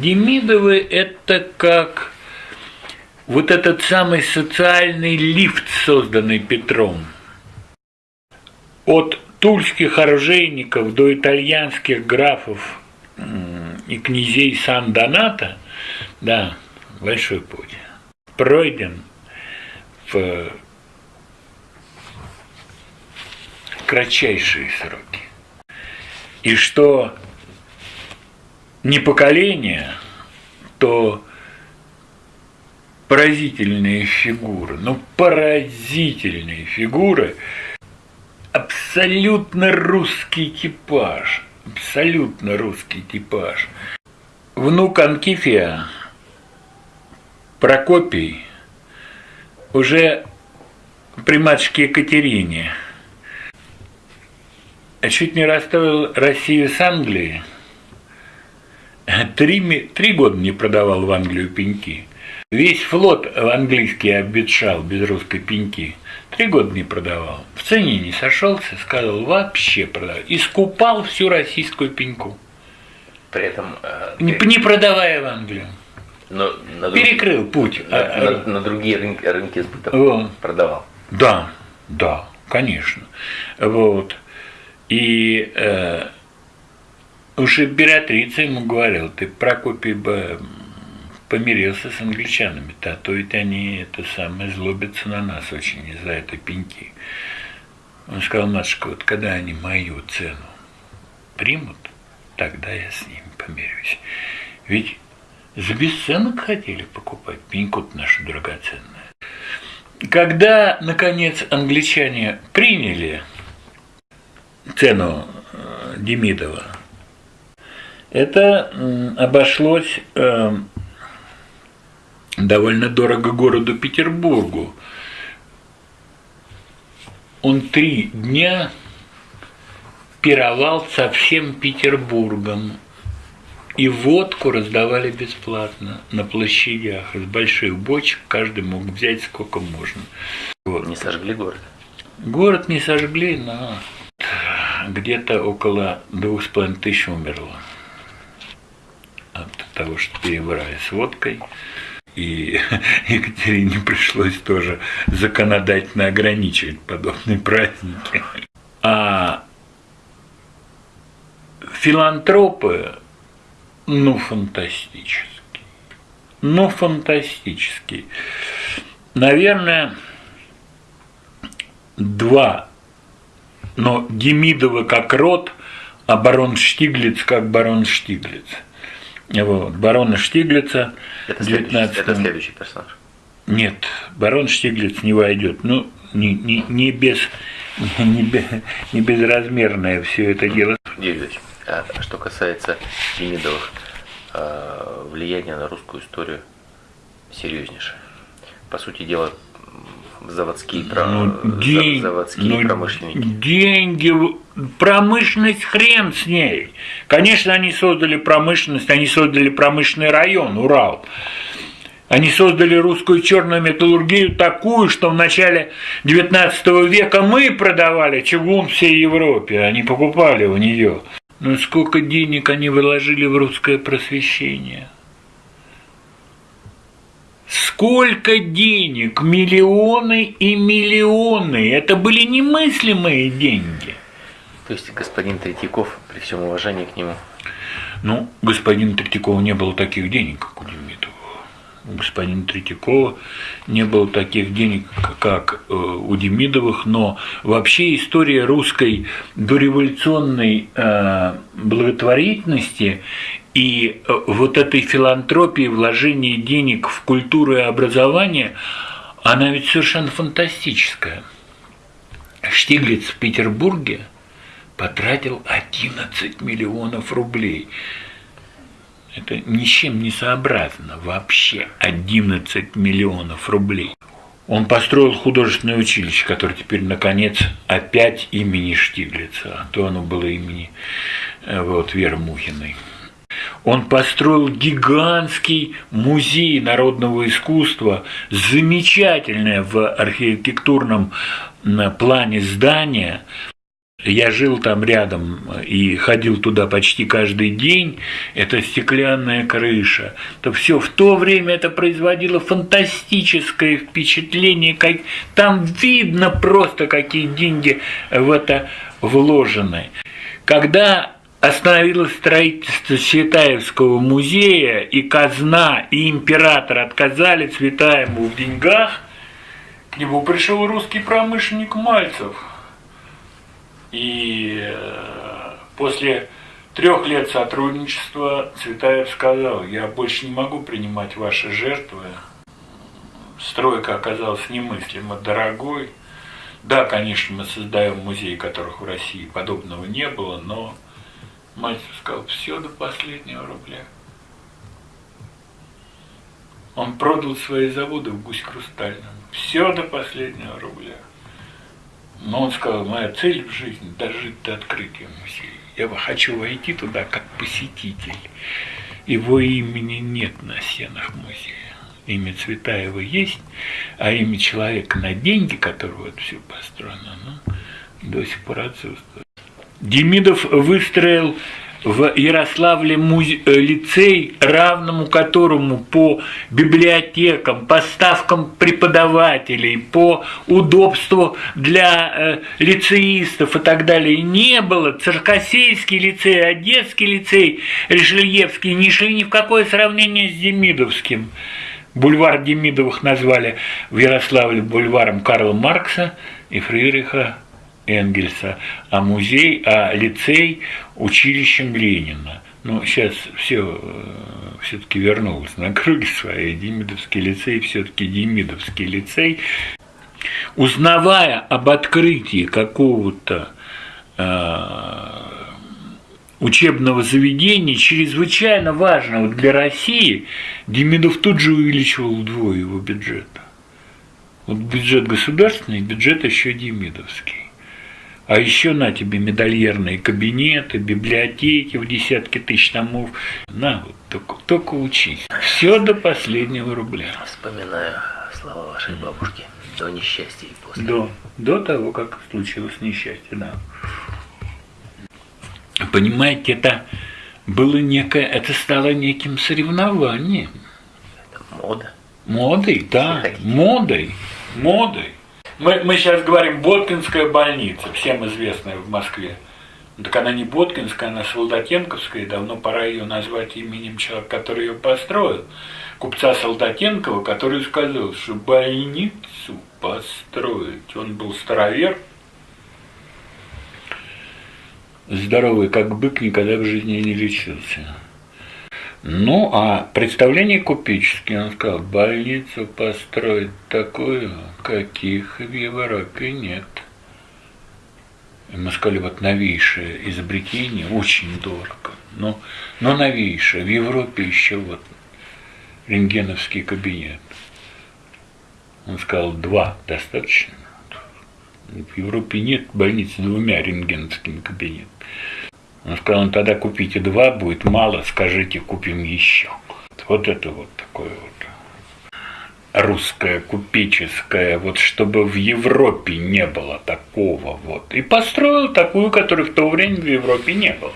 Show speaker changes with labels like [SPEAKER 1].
[SPEAKER 1] Демидовы – это как вот этот самый социальный лифт, созданный Петром. От тульских оружейников до итальянских графов и князей Сан-Доната, да, большой путь, пройден в кратчайшие сроки. И что не поколение, то поразительные фигуры, ну поразительные фигуры, абсолютно русский типаж, абсолютно русский типаж. Внук Анкифия, Прокопий, уже при матушке Екатерине. Чуть не расставил Россию с Англией, три, три года не продавал в Англию пеньки. Весь флот английский обветшал без русской пеньки. Три года не продавал. В цене не сошелся, сказал, вообще продавал. Искупал всю российскую пеньку.
[SPEAKER 2] При этом... Э,
[SPEAKER 1] не, не продавая в Англию.
[SPEAKER 2] Но на
[SPEAKER 1] друг... Перекрыл путь.
[SPEAKER 2] На, а, на, на другие рынки, рынки сбыта вот. продавал.
[SPEAKER 1] Да, да, конечно. Вот. И э, Уж императрица ему говорила, ты, Прокопий, бы помирился с англичанами-то, а то ведь они это самое злобятся на нас очень из-за этой пеньки. Он сказал, матушка, вот когда они мою цену примут, тогда я с ними помирюсь. Ведь за бесценок хотели покупать пеньку нашу драгоценную. Когда, наконец, англичане приняли цену э, Демидова, это обошлось эм, довольно дорого городу Петербургу. Он три дня пировал со всем Петербургом. И водку раздавали бесплатно на площадях. Из больших бочек каждый мог взять сколько можно.
[SPEAKER 2] Вот. Не сожгли город?
[SPEAKER 1] Город не сожгли, но где-то около двух с половиной тысяч умерло того, что перебрали с водкой. И Екатерине пришлось тоже законодательно ограничивать подобные праздники. А филантропы, ну, фантастические. Ну, фантастические. Наверное, два. Но Демидова как род, а барон Штиглиц как барон Штиглиц – вот, барона Штиглица.
[SPEAKER 2] Это, 19... следующий, это следующий персонаж.
[SPEAKER 1] Нет, барон Штиглиц не войдет. Ну, не, не, не, без, не, без, не безразмерное все это дело.
[SPEAKER 2] Юрьевич, а что касается Демидовых, а, влияние на русскую историю серьезнейшее. По сути дела, заводские, ну, день, заводские ну, промышленники.
[SPEAKER 1] Деньги, промышленность хрен с ней. Конечно, они создали промышленность, они создали промышленный район, Урал. Они создали русскую черную металлургию такую, что в начале XIX века мы продавали чугун всей Европе, они покупали у нее. Но сколько денег они вложили в русское просвещение – Сколько денег, миллионы и миллионы. Это были немыслимые деньги.
[SPEAKER 2] То есть господин Третьяков, при всем уважении к нему?
[SPEAKER 1] Ну, господин Третьякова не было таких денег, как у Демидова. У господина Третьякова не было таких денег, как э, у Демидовых, но вообще история русской дореволюционной э, благотворительности и э, вот этой филантропии, вложения денег в культуру и образование, она ведь совершенно фантастическая. Штиглиц в Петербурге потратил 11 миллионов рублей. Это ни с чем не сообразно вообще 11 миллионов рублей. Он построил художественное училище, которое теперь, наконец, опять имени Штиглица, а то оно было имени э, вот, Веры Мухиной. Он построил гигантский музей народного искусства, замечательное в архитектурном плане здание, Я жил там рядом и ходил туда почти каждый день. Это стеклянная крыша. То все в то время это производило фантастическое впечатление. Как... Там видно просто, какие деньги в это вложены. Когда остановилось строительство Цветаевского музея, и казна, и император отказали Цветаеву в деньгах, к нему пришел русский промышленник Мальцев – и э, после трех лет сотрудничества Цветаев сказал, я больше не могу принимать ваши жертвы. Стройка оказалась немыслимо дорогой. Да, конечно, мы создаем музей, которых в России подобного не было, но Мальцев сказал, все до последнего рубля. Он продал свои заводы в Гусь Хрустальном. Все до последнего рубля. Но он сказал, моя цель в жизни – дожить до открытия музея. Я хочу войти туда как посетитель. Его имени нет на стенах музея. Имя Цветаева есть, а имя человека на деньги, которого это все построено, ну, до сих пор отсутствует. Демидов выстроил в Ярославле музе... Э, лицей, равному которому по библиотекам, поставкам преподавателей, по удобству для э, лицеистов и так далее не было. Циркосейский лицей, Одесский лицей, Решельевский не шли ни в какое сравнение с Демидовским. Бульвар Демидовых назвали в Ярославле бульваром Карла Маркса и Фридриха Энгельса, а музей, а лицей училищем Ленина. Ну, сейчас все э, все-таки вернулось на круги свои. Демидовский лицей все-таки Демидовский лицей. Узнавая об открытии какого-то э, учебного заведения, чрезвычайно важного для России, Демидов тут же увеличивал вдвое его бюджет. Вот бюджет государственный, бюджет еще Демидовский. А еще на тебе медальерные кабинеты, библиотеки в десятки тысяч томов. На, вот только, только учись. Все до последнего рубля.
[SPEAKER 2] Вспоминаю слова вашей бабушки. До несчастья и после.
[SPEAKER 1] До, до того, как случилось несчастье, да. Понимаете, это было некое, это стало неким соревнованием.
[SPEAKER 2] Это мода.
[SPEAKER 1] Модой, да, модой, модой. Мы, мы сейчас говорим Боткинская больница, всем известная в Москве. Так она не Боткинская, она Солдатенковская, и давно пора ее назвать именем человека, который ее построил. Купца Солдатенкова, который сказал, что больницу построить. Он был старовер, здоровый как бык, никогда в жизни не лечился. Ну, а представление купеческие, он сказал, больницу построить такую, каких в Европе нет. И мы сказали, вот новейшее изобретение, очень дорого, но, но новейшее, в Европе еще вот рентгеновский кабинет. Он сказал, два достаточно. В Европе нет больницы двумя рентгеновскими кабинетами. Он сказал, ну тогда купите два, будет мало, скажите, купим еще. Вот это вот такое вот русское, купеческое, вот чтобы в Европе не было такого вот. И построил такую, которой в то время в Европе не было.